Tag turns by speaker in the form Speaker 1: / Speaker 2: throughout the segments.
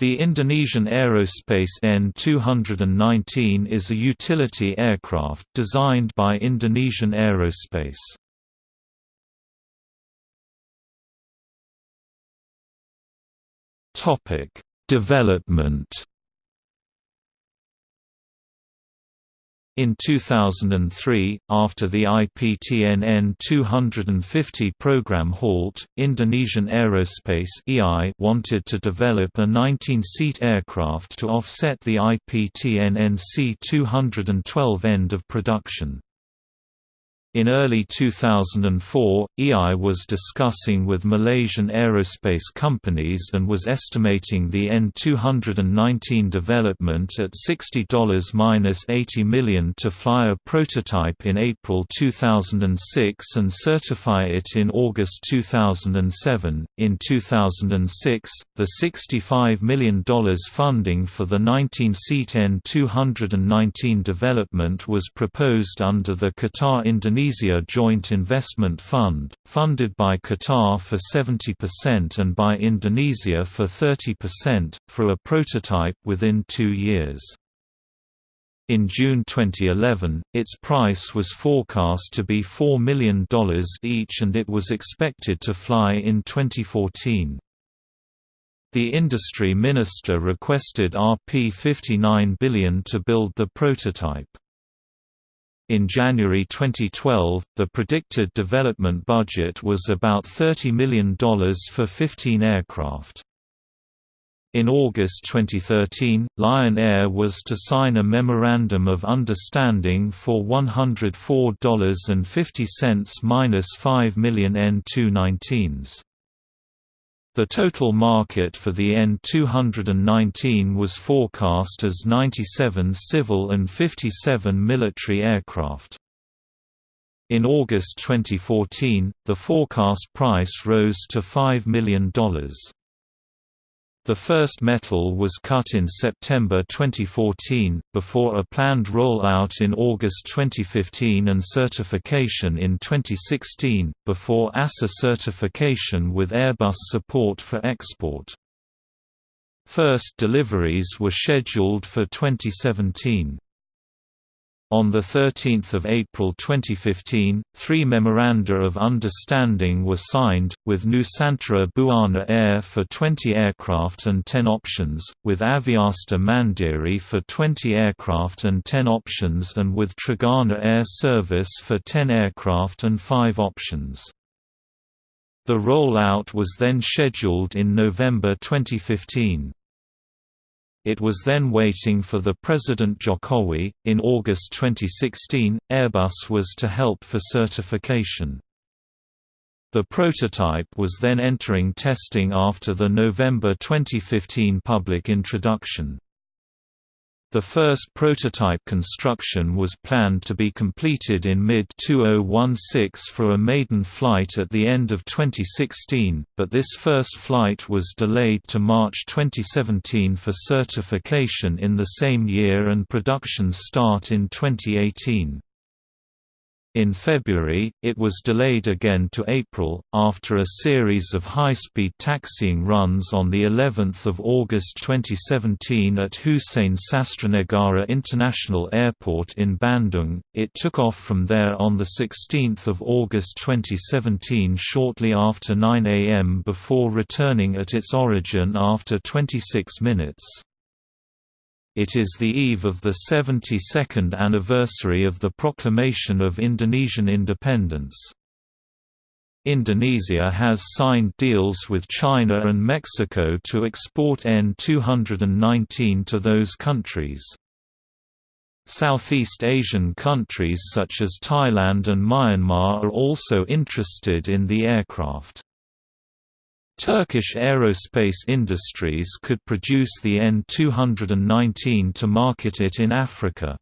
Speaker 1: The Indonesian Aerospace N219 is a utility aircraft designed by Indonesian Aerospace. Topic: Development In 2003, after the IPTN N250 program halt, Indonesian Aerospace wanted to develop a 19-seat aircraft to offset the IPTN NC212 end of production. In early 2004, EI was discussing with Malaysian aerospace companies and was estimating the N219 development at $60–80 million to fly a prototype in April 2006 and certify it in August 2007. In 2006, the $65 million funding for the 19-seat N219 development was proposed under the Qatar-Indonesia Indonesia Joint Investment Fund, funded by Qatar for 70% and by Indonesia for 30%, for a prototype within two years. In June 2011, its price was forecast to be $4 million each and it was expected to fly in 2014. The industry minister requested Rp 59 billion to build the prototype. In January 2012, the predicted development budget was about $30 million for 15 aircraft. In August 2013, Lion Air was to sign a Memorandum of Understanding for $104.50–5 million N219s. The total market for the N219 was forecast as 97 civil and 57 military aircraft. In August 2014, the forecast price rose to $5 million. The first metal was cut in September 2014, before a planned rollout in August 2015 and certification in 2016, before EASA certification with Airbus support for export. First deliveries were scheduled for 2017. On 13 April 2015, three Memoranda of Understanding were signed, with Nusantara Buana Air for 20 aircraft and 10 options, with Aviastar Mandiri for 20 aircraft and 10 options and with Trigana Air Service for 10 aircraft and 5 options. The rollout was then scheduled in November 2015. It was then waiting for the President Jokowi. In August 2016, Airbus was to help for certification. The prototype was then entering testing after the November 2015 public introduction. The first prototype construction was planned to be completed in mid-2016 for a maiden flight at the end of 2016, but this first flight was delayed to March 2017 for certification in the same year and production start in 2018. In February, it was delayed again to April, after a series of high-speed taxiing runs on the 11th of August 2017 at Hussein Sastranegara International Airport in Bandung. It took off from there on the 16th of August 2017 shortly after 9 am before returning at its origin after 26 minutes. It is the eve of the 72nd anniversary of the proclamation of Indonesian independence. Indonesia has signed deals with China and Mexico to export N219 to those countries. Southeast Asian countries such as Thailand and Myanmar are also interested in the aircraft. Turkish aerospace industries could produce the N219 to market it in Africa.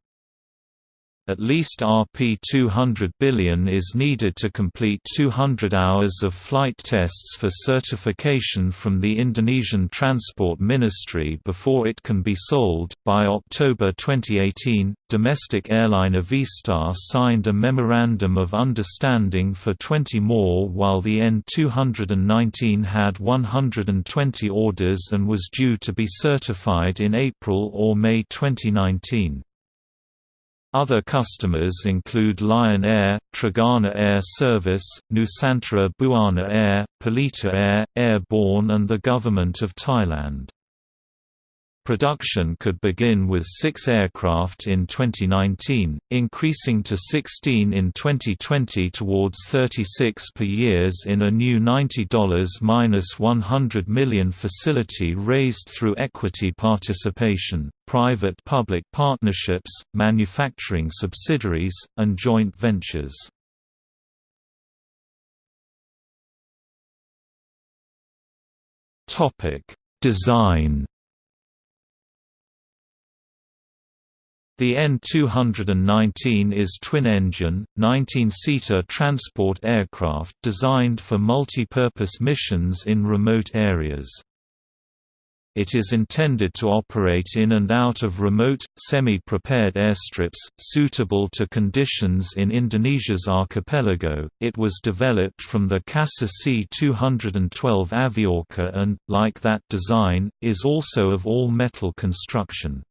Speaker 1: At least Rp 200 billion is needed to complete 200 hours of flight tests for certification from the Indonesian Transport Ministry before it can be sold. By October 2018, domestic airline Aviastar signed a Memorandum of Understanding for 20 more while the N219 had 120 orders and was due to be certified in April or May 2019. Other customers include Lion Air, Trigana Air Service, Nusantara Buana Air, Pelita Air, Airborne and the Government of Thailand. Production could begin with six aircraft in 2019, increasing to 16 in 2020 towards 36 per years in a new $90-100 million facility raised through equity participation, private-public partnerships, manufacturing subsidiaries, and joint ventures. Design The N219 is twin-engine, 19-seater transport aircraft designed for multi-purpose missions in remote areas. It is intended to operate in and out of remote, semi-prepared airstrips, suitable to conditions in Indonesia's archipelago. It was developed from the CASA C-212 Aviocar and, like that design, is also of all-metal construction.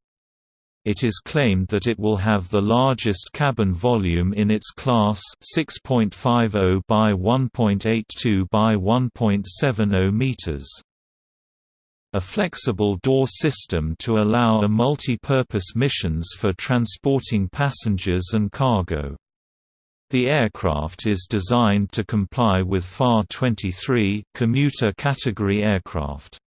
Speaker 1: It is claimed that it will have the largest cabin volume in its class 6.50 by 1.82 by 1.70 meters. A flexible door system to allow a multi-purpose missions for transporting passengers and cargo. The aircraft is designed to comply with FAR 23 commuter category aircraft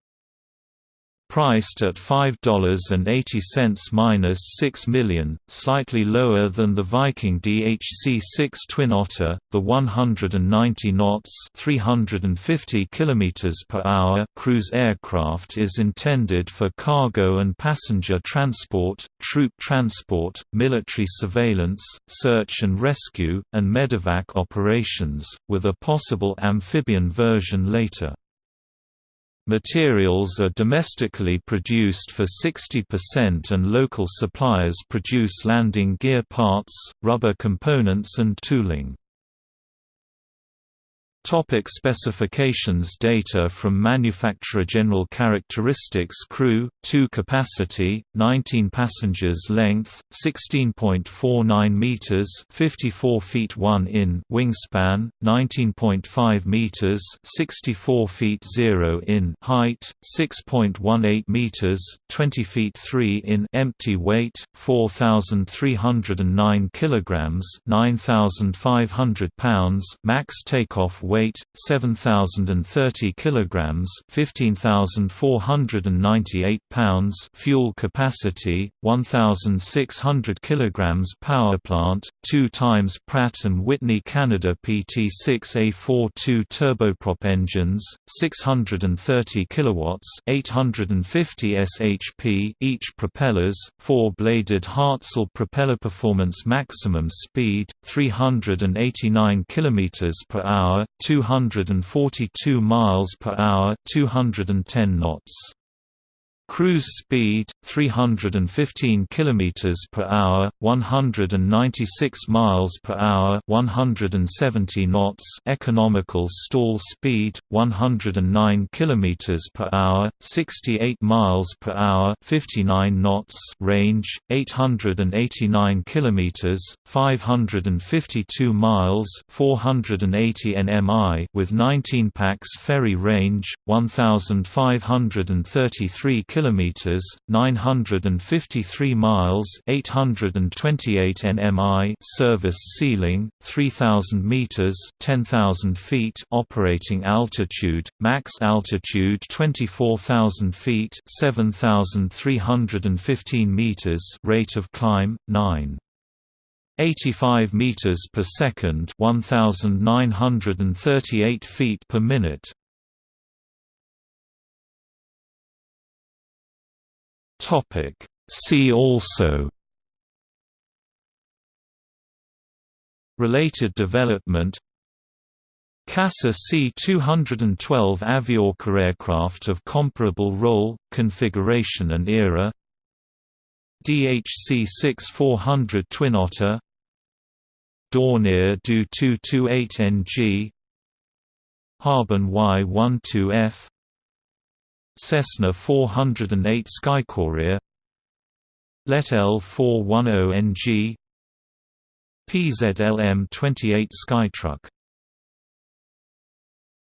Speaker 1: priced at $5.80–6 million, slightly lower than the Viking DHC-6 Twin Otter. The 190 knots (350 km per hour) cruise aircraft is intended for cargo and passenger transport, troop transport, military surveillance, search and rescue, and medevac operations, with a possible amphibian version later. Materials are domestically produced for 60% and local suppliers produce landing gear parts, rubber components and tooling. Topic specifications. Data from manufacturer General characteristics. Crew, 2 capacity, 19 passengers Length, 16.49 meters 54 feet 1 in Wingspan, 19.5 meters 64 feet 0 in Height, 6.18 meters 20 feet 3 in Empty weight, 4,309 kilograms 9,500 pounds Max takeoff weight 7030 kilograms 15498 pounds fuel capacity 1600 kilograms power plant 2 times Pratt and Whitney Canada PT6A42 turboprop engines 630 kilowatts 850 shp each propellers four-bladed Hartzell propeller performance maximum speed 389 kilometers per hour 242 miles per hour, 210 knots. Cruise speed 315 km per hour, 196 miles per hour, 170 knots. Economical stall speed 109 km per hour, 68 miles per hour, 59 knots. Range 889 km, 552 miles, 480 nmi with 19 pax ferry range 1533 km kilometers, 953 miles, 828 nmi, service ceiling 3000 meters, 10000 feet, operating altitude, max altitude 24000 feet, 7315 meters, rate of climb 9 85 meters per second 1938 feet per minute Topic. See also. Related development. CASA C-212 Aviocar aircraft of comparable role, configuration and era. DHC-6400 Twin Otter. Dornier Do 228NG Harbin Y-12F Cessna 408 Skycourier Let L-410NG PZLM-28 Skytruck